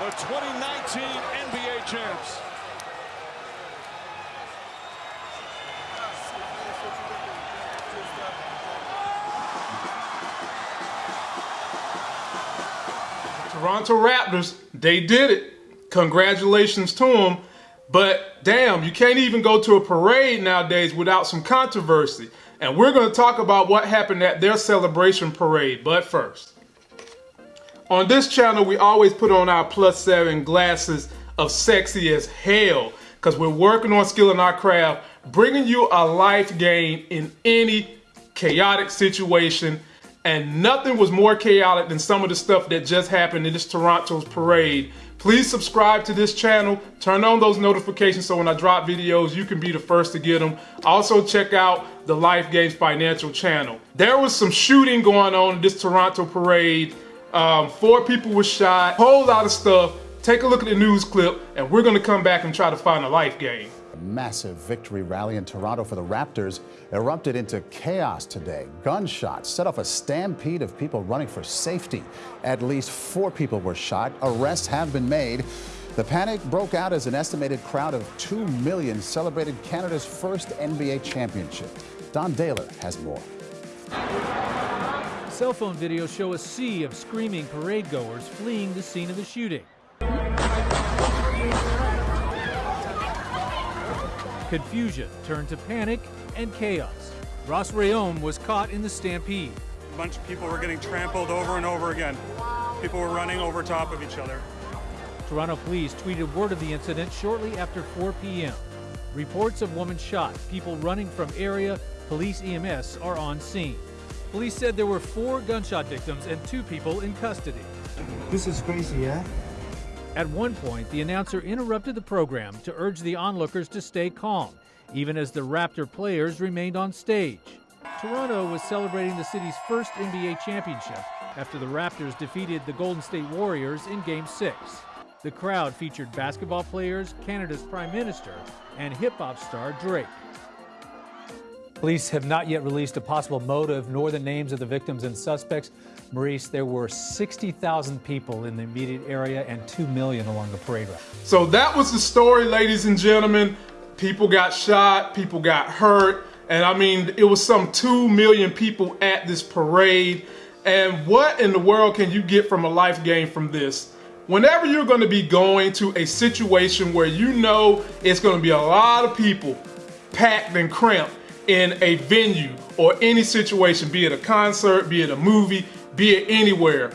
the 2019 NBA champs. Toronto Raptors, they did it. Congratulations to them. But damn, you can't even go to a parade nowadays without some controversy. And we're going to talk about what happened at their celebration parade. But first, on this channel, we always put on our plus seven glasses of sexy as hell because we're working on skilling our craft, bringing you a life gain in any chaotic situation. And nothing was more chaotic than some of the stuff that just happened in this Toronto's parade. Please subscribe to this channel, turn on those notifications so when I drop videos, you can be the first to get them. Also check out the Life Gains Financial channel. There was some shooting going on in this Toronto parade um, four people were shot, whole lot of stuff. Take a look at the news clip, and we're to come back and try to find a life gain. Massive victory rally in Toronto for the Raptors erupted into chaos today. Gunshots set off a stampede of people running for safety. At least four people were shot. Arrests have been made. The panic broke out as an estimated crowd of 2 million celebrated Canada's first NBA championship. Don Dahler has more. Cell phone videos show a sea of screaming parade goers fleeing the scene of the shooting. Confusion turned to panic and chaos. Ross Rayom was caught in the stampede. A bunch of people were getting trampled over and over again. People were running over top of each other. Toronto police tweeted word of the incident shortly after 4 p.m. Reports of woman shot, people running from area, police EMS are on scene. Police said there were four gunshot victims and two people in custody. This is crazy, yeah? At one point, the announcer interrupted the program to urge the onlookers to stay calm, even as the Raptor players remained on stage. Toronto was celebrating the city's first NBA championship after the Raptors defeated the Golden State Warriors in Game 6. The crowd featured basketball players, Canada's Prime Minister, and hip hop star Drake. Police have not yet released a possible motive nor the names of the victims and suspects. Maurice, there were 60,000 people in the immediate area and 2 million along the parade route. So that was the story, ladies and gentlemen. People got shot, people got hurt, and I mean, it was some 2 million people at this parade. And what in the world can you get from a life gain from this? Whenever you're going to be going to a situation where you know it's going to be a lot of people packed and cramped, in a venue or any situation, be it a concert, be it a movie, be it anywhere,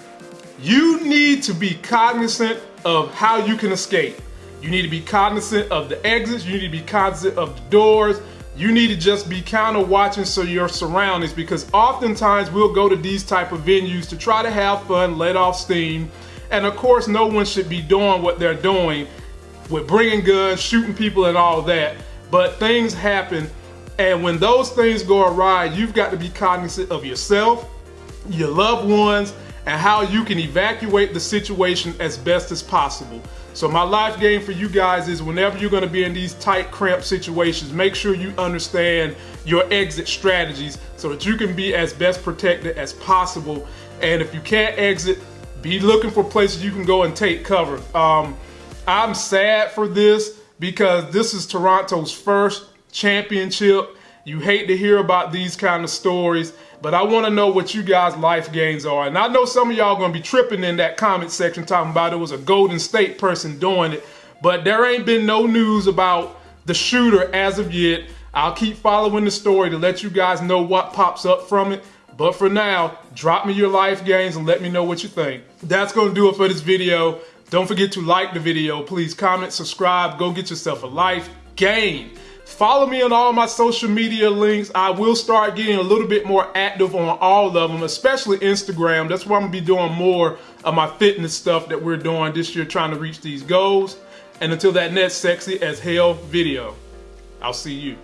you need to be cognizant of how you can escape. You need to be cognizant of the exits, you need to be cognizant of the doors, you need to just be kind of watching so your surroundings because oftentimes we'll go to these type of venues to try to have fun, let off steam, and of course no one should be doing what they're doing with bringing guns, shooting people and all that, but things happen and when those things go awry, you've got to be cognizant of yourself, your loved ones, and how you can evacuate the situation as best as possible. So my life game for you guys is whenever you're gonna be in these tight cramped situations, make sure you understand your exit strategies so that you can be as best protected as possible. And if you can't exit, be looking for places you can go and take cover. Um, I'm sad for this because this is Toronto's first championship. You hate to hear about these kind of stories, but I want to know what you guys' life gains are. And I know some of y'all going to be tripping in that comment section talking about it was a Golden State person doing it, but there ain't been no news about the shooter as of yet. I'll keep following the story to let you guys know what pops up from it. But for now, drop me your life gains and let me know what you think. That's going to do it for this video. Don't forget to like the video. Please comment, subscribe, go get yourself a life gain. Follow me on all my social media links. I will start getting a little bit more active on all of them, especially Instagram. That's where I'm gonna be doing more of my fitness stuff that we're doing this year trying to reach these goals. And until that next sexy as hell video, I'll see you.